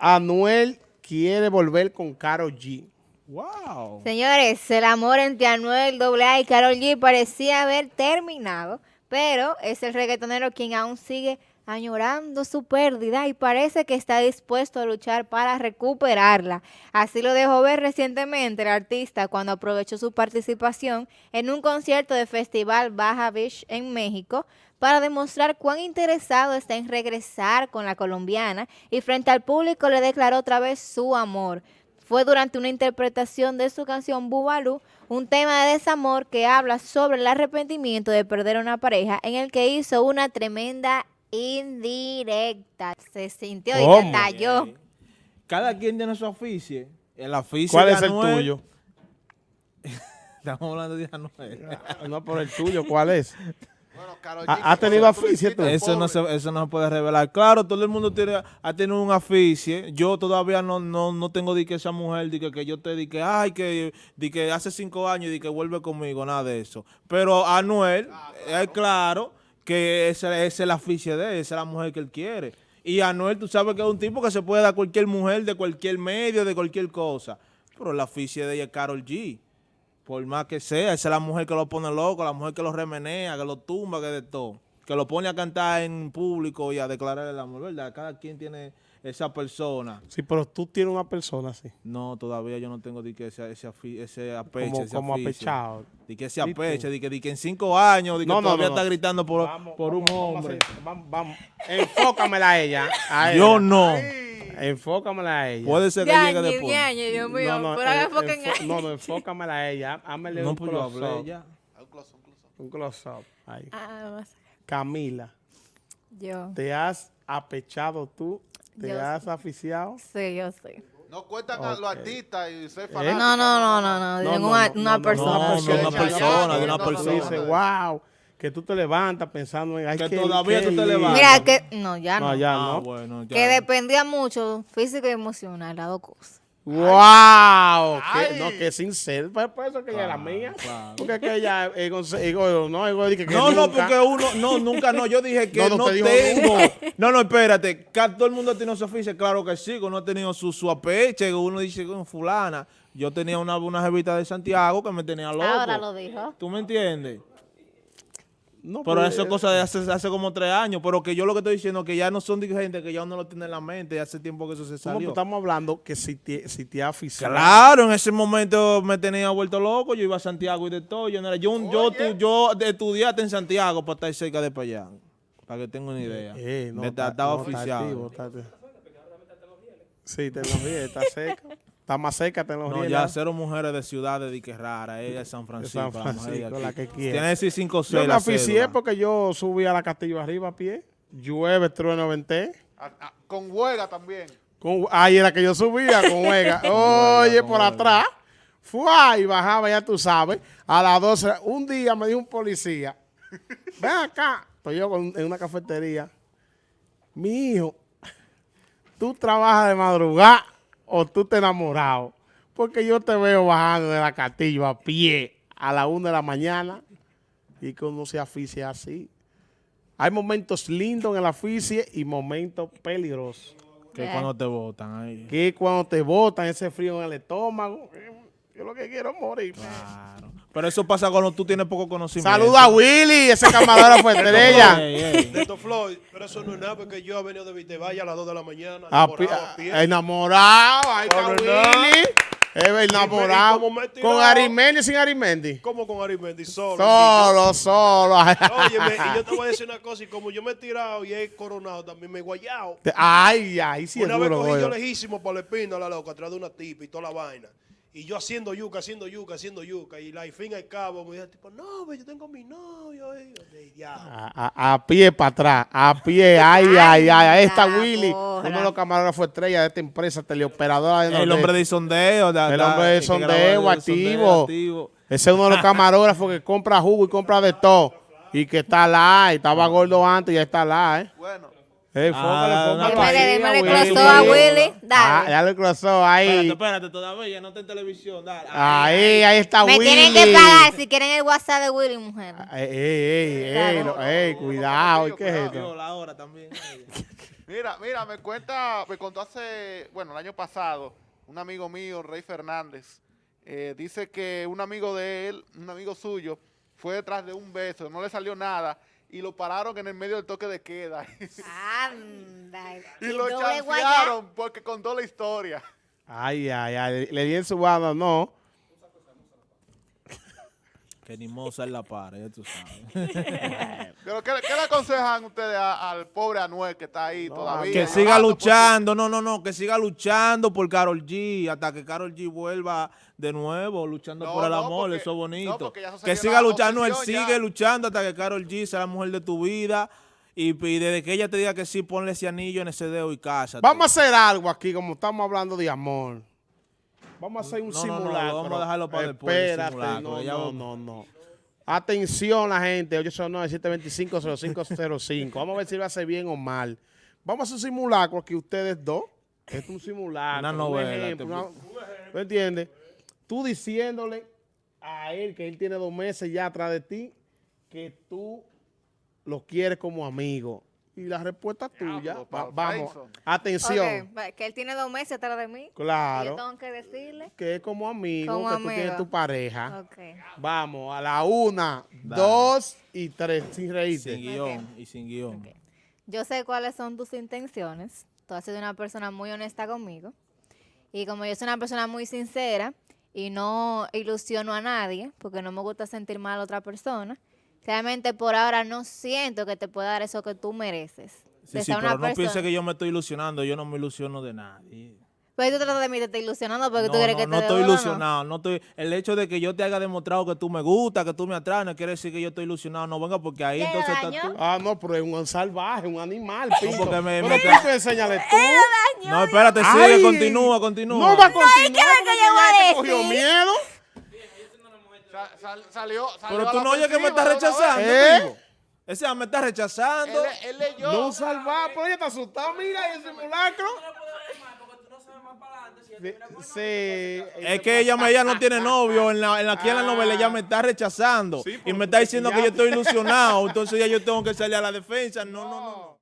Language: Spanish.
Anuel quiere volver con Karol G. Wow. Señores, el amor entre Anuel AA y Karol G parecía haber terminado, pero es el reggaetonero quien aún sigue añorando su pérdida y parece que está dispuesto a luchar para recuperarla. Así lo dejó ver recientemente el artista cuando aprovechó su participación en un concierto de Festival Baja Beach en México para demostrar cuán interesado está en regresar con la colombiana y frente al público le declaró otra vez su amor. Fue durante una interpretación de su canción Bubalú, un tema de desamor que habla sobre el arrepentimiento de perder a una pareja en el que hizo una tremenda indirecta. Se sintió y ¿Cómo? detalló. Cada quien tiene su aficio. El aficio ¿Cuál de es el tuyo? Estamos hablando de Anuel. No, por el tuyo, ¿cuál es? Bueno, Karol ¿Ha- G, ha tenido aficio tú? Eso no, se, eso no se puede revelar. Claro, todo el mundo tiene, ha tenido un aficio. Yo todavía no, no, no tengo de que esa mujer, de que, que yo te di que, ay, que, di que hace cinco años, y que vuelve conmigo, nada de eso. Pero Anuel, es claro que ese es el aficio de él, esa es la mujer que él quiere. Y Anuel, tú sabes que es un tipo que se puede dar cualquier mujer, de cualquier medio, de cualquier cosa. Pero el aficio de ella es Carol G. Por más que sea, esa es la mujer que lo pone loco, la mujer que lo remenea, que lo tumba, que de todo. Que lo pone a cantar en público y a declarar el amor, ¿verdad? Cada quien tiene esa persona. Sí, pero tú tienes una persona así. No, todavía yo no tengo de que ese, ese, ese apeche, Como, ese como aficio. apechado. De que ese apeche, de que, de que en cinco años, de que No, no, todavía no, no. está gritando por, Vamos, por un vamos, hombre. Vamos, vamos. Enfócamela a ella. a Yo ella. no. Enfócamela a ella. Puede ser que llegue Ñañe, después. Dios mío, no, no, pero haga eh, enfo- no, no, enfócamela a ella. Hámele No, un pues close-up. ya. Un close, un close. Close-up. Ahí. Ah, vamos a- Camila, Yo, ¿te has apechado tú? ¿Te Yo has aficiado? sí, yo sí. No cuentan a los artistas y ser Eh, fanáticos. No, no, no, no, no, de ninguna- una persona. no, no, una persona, de una persona. dices, wow, que tú te levantas pensando en... ay, Que qué- todavía tú te levantas. Mira que, no, ya no. No, ya Ah, no. bueno, ya. Que dependía mucho físico y emocional, las dos cosas. ¡Wow! Que, no, que sincero. Por, por eso que ella era mía. claro. Porque es que ella es ego, no, ego, dije que No, no, porque uno, no, nunca no. Yo dije que No, te tengo. No, no, espérate. Todo el mundo tiene su oficio. Claro que sí, que uno ha tenido su, su apeche. que Uno dice con fulana. Yo tenía una, una jevita de Santiago que me tenía loco. Ahora lo dijo. ¿Tú me entiendes? No, Pero pues, eso es cosa de hace, hace como tres años. Pero que yo lo que estoy diciendo que ya no son gente que ya uno lo tiene en la mente. Ya hace tiempo que eso se salió. estamos hablando que si te, si te aficionado. Claro, en ese momento me tenía vuelto loco. Yo iba a Santiago y de todo. Yo, no era- yo, yo, tu- yo estudiaste en Santiago para estar cerca de Payán. Para que tenga una idea. Eh, no, de no, está oficial. activo, está- Sí, seca. Está más seca tecnología. No, ya cero mujeres de ciudades de que rara. Ella es San de Francisco. San la Francisco, aquí. la que quiere. Tiene que decir 5 o Yo 6 me la aficié cédula. porque yo subí a la Castillo arriba a pie. Llueve, trueno, venté. Con huelga también. Con, ahí era que yo subía con huelga. Oye, con por huelga. atrás. Fue y bajaba, ya tú sabes. A las 12. Un día me dijo un policía. Ven acá. Estoy yo con- en una cafetería. Mi hijo, ¿tú trabajas de madrugada o tú te enamorado? Porque yo te veo bajando de la castillo a pie a la una de la mañana y que uno se aficia así. Hay momentos lindos en el aficie y momentos peligrosos. Que cuando te votan ahí. Que cuando te botan ese frío en el estómago, yo lo que quiero es morir. Claro. Pero eso pasa cuando tú tienes poco conocimiento. Saluda a Willy, ese camarógrafo estrella. Ey, ey. Neto Floyd, pero eso no es nada porque yo he venido de Vitevalle a las 2 de la mañana. A enamorado, pi- a pie. a- enamorado, ahí está. Willy. Es enamorado. Y como me he tirado- Con Arimendi sin Arimendi. ¿Cómo con Arimendi? Solo. Solo, solo. Óyeme, y yo te voy a decir una cosa, y como yo me he tirado y he coronado, también me he guayado. Ay, ay, sí es una vez duro, cogí yo lejísimo por la espina, la loca, atrás de una tipa y toda la vaina. Y yo haciendo yuca, haciendo yuca, haciendo yuca. Y la, fin y al cabo me dijo, tipo, no, ve, yo tengo mi novio. Y. A, a- a pie para atrás, a pie, ay, ay, ay, ahí está Anda, Willy, porra. uno de los camarógrafos estrella de esta empresa, teleoperadora. de El hombre de sondeo. El hombre de sondeo, de activo. activo. Ese es uno de los camarógrafos que compra jugo y compra de todo. Y que está live, estaba gordo antes y ya está live. Bueno, Eh, Ah, fócale, Démele, a Willy. Willy. Ah, Dale. ahí. Espérate, espérate, todavía no está en televisión. Dale. Ahí, ahí está Me Willy. tienen que pagar si quieren el WhatsApp de Willy, mujer. Ey, ey, ey, ey, no, ey, cuidado, ¿y qué es esto? Yo, la hora también. Mira, mira, me cuenta, me contó hace, bueno, el año pasado, un amigo mío, Rey Fernández, eh, dice que un amigo de él, un amigo suyo, fue detrás de un beso, no le salió nada, y lo pararon en el medio del toque de queda. Anda. y lo chancearon porque contó la historia. Ay, ay, ay. Le di en su banda, no. Que ni moza en la para, ya tú sabes. Pero ¿qué, qué le aconsejan ustedes a- al pobre Anuel que está ahí todavía? que siga por luchando, no, no, no, que siga luchando por Carol G, hasta que Carol G vuelva de nuevo, luchando No, por el no, amor, porque- eso es bonito. que siga luchando, él oposición sigue ya. luchando hasta que Carol G sea la mujer de tu vida. Y, y desde que ella te diga que sí, ponle ese anillo en ese dedo y cásate. Vamos a hacer algo aquí, como estamos hablando de amor. Vamos a hacer un No, no, no, simulacro. vamos a dejarlo para después, el Espérate, no, no, no. Atención la gente, 809-725-0505. Vamos a ver si lo hace bien o mal. Vamos a hacer un simulacro aquí ustedes dos. Es un simulacro. Una un novela, ejemplo, te- una- ¿Tú entiendes? Tú diciéndole a él que él tiene dos meses ya atrás de ti que tú lo quieres como amigo. Y la respuesta es tuya. Diablo, Va- Paul vamos, Tyson. atención. Que él tiene dos meses atrás de mí. Y Claro. yo tengo que decirle. Que es como amigo, Como que tú tienes amigo. tu pareja. Vamos, a la una, Dale. dos y tres, sin reírte. Sin guion y sin guion. Yo sé cuáles son tus intenciones. Tú has sido una persona muy honesta conmigo. Y como yo soy una persona muy sincera y no ilusiono a nadie, porque no me gusta sentir mal a otra persona, realmente por ahora no siento que te pueda dar eso que tú mereces. Sí, sí, pero no piense persona- que yo me estoy ilusionando, yo no me ilusiono de nadie. Pero tú tratas de mí de estar ilusionando porque no, tú crees no, que te no estoy ¿no? ilusionado, no estoy, el hecho de que yo te haya demostrado que tú me gusta, que tú me atraes, no quiere decir que yo estoy ilusionado, no venga porque ahí ¿Qué entonces daño? estás tú. Ah, no, pero es un salvaje, un animal, pinto. porque me- me- enséñale tú. No, espérate, Ay, sigue, continúa, continúa. No va a continuar ¿qué es que porque yo voy a te cogió decir? miedo. Sa- sal- salió, salió pero a tú la no oyes que me ofensiva estás de una rechazando, ¿Eh? Ese me está rechazando. vez. Él, él leyó. No un salvaje, pero ella está asustada, mira, el simulacro. Sí, sí. Es que ella, me, ella no tiene novio, en la, en la, aquí en la novela ella me está rechazando Sí, y me está diciendo que yo estoy ilusionado, entonces ya yo tengo que salir a la defensa. No, no, no.